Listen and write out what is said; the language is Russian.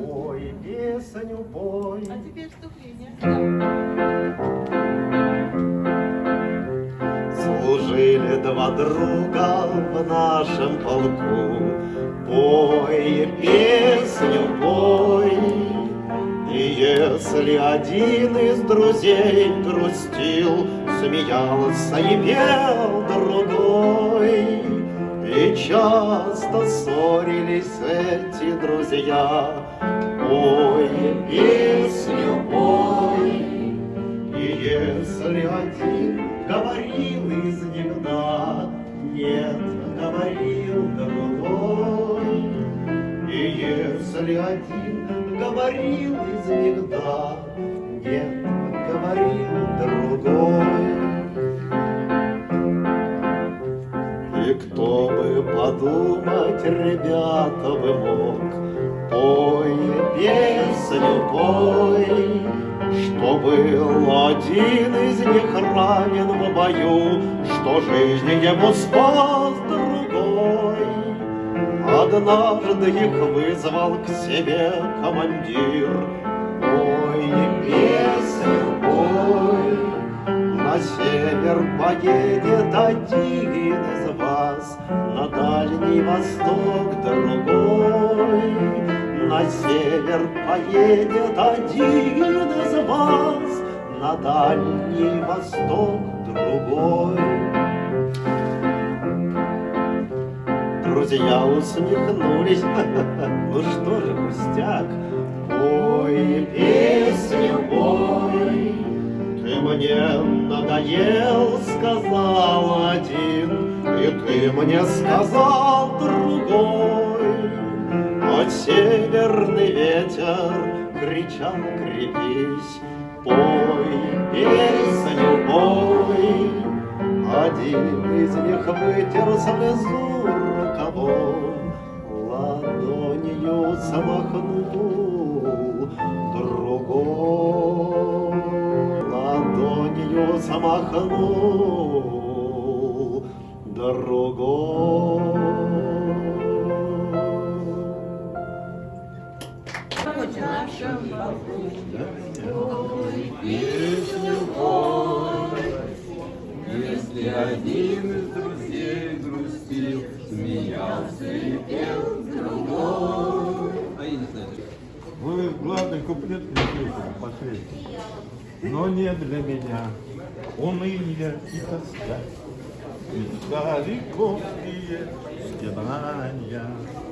Ой, песню пой. А теперь вступление. Служили два друга в нашем полку. Пой, песню пой. И если один из друзей грустил, Смеялся и пел другой. И часто ссорились эти друзья. Пой, песню пой. И если один говорил из них «да», Нет, говорил другой. И если один говорил из них «да», Нет, И кто бы подумать, ребята, бы мог, Пой песню, пой, Что был один из них ранен в бою, Что жизнь ему спас другой. Однажды их вызвал к себе командир, Пой песню, пой, на север поедет один дальний восток другой. На север поедет один из вас, На дальний восток другой. Друзья усмехнулись, ну что же, пустяк, Пой песню, пой, ты мне надоел, сказал один, И ты мне сказал другой. А северный ветер кричал, крепись, Пой песню, пой. Один из них вытер слезу рукавом, Ладонью замахнул другой. Ладонью замахнул другой. В нашем полку. Если один из друзей грустил, смеялся и пел другой. А я. Вы главный куплет напишите, последний. Но не для меня. Уныние и тоска. it's Mitra Likovie, Stevania.